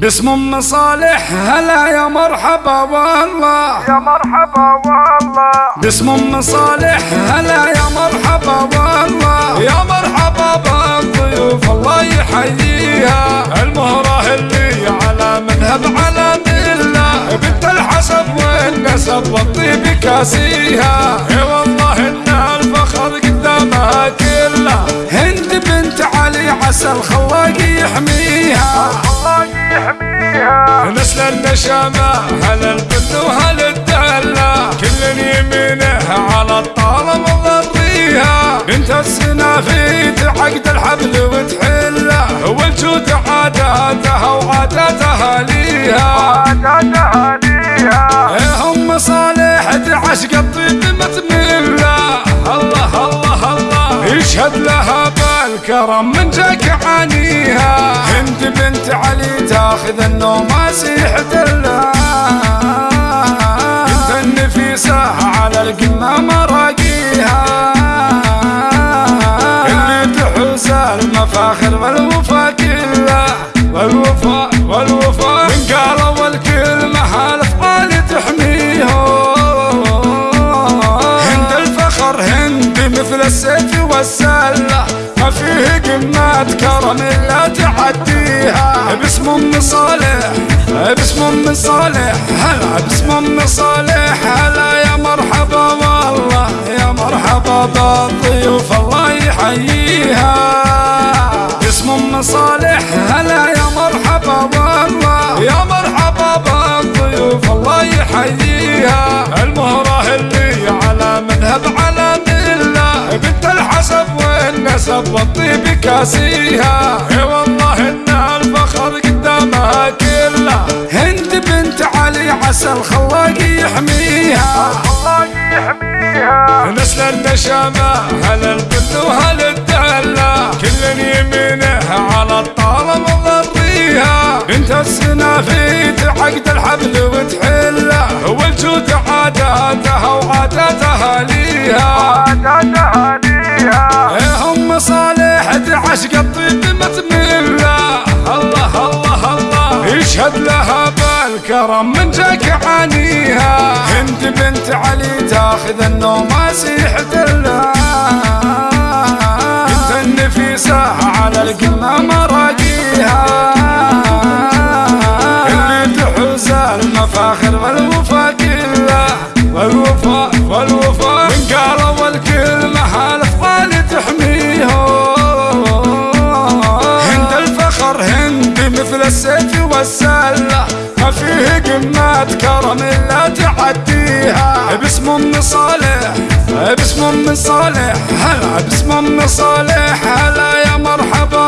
باسم أم صالح هلا يا مرحبا والله. يا مرحبا والله. باسم أم صالح هلا يا مرحبا والله. يا مرحبا بالضيوف الله يحييها. المهرة اللي على منهب على ملة. بنت الحسب والنسب والطيب كاسيها. إي والله إن الفخر قدامها كله. هند بنت علي عسى الخلاق يحميها. الله يحميها نسل النشامة هل البن وهل الدلة كل يمينه على الطالة مضريها بنت السنافيت عقد الحبل وتحله. والجود عاداتها وعاداتها ليها. عادتها ليها. هم صالح تعشق الطيب متملة. الله الله الله. يشهد لها بالكرم من جاك عانيها. بنت علي تاخذ النوم سيحة الله بنت النفيسة على القمة مراقيها اللي تحوز المفاخر والوفا السيف والسلة ما فيه قمة كرم الا تعديها. باسم أم صالح باسم أم صالح هلا باسم أم صالح. هلا يا مرحبا والله يا مرحبا بالضيوف الله يحييها. باسم أم صالح هلا يا مرحبا والله يا مرحبا بالضيوف الله يحييها. المهرة والنسب والطيب كاسيها إي والله إن الفخر قدامها كله. هند بنت علي عسى الخلاق يحميها. الله يحميها. نسل النشامة هل البن وهل الدلة كل يمينه على الطالة مضريها. بنت السنافيت عقد الحبل وتحله. والجود عاداتها وعاداتها ليها تعشق الطيب متمله الله الله الله. يشهد لها بالكرم من جاك عانيها. هند بنت علي تاخذ النوم سيحة الله بنت النفيسة على القمة مراقيها. اللي تحوز المفاخر والوفا كله والوفا والوفا والسلة ما فيه قمة كرم إلا تعديها. باسم ام صالح باسم ام صالح هلا باسم ام صالح هلا يا مرحبا.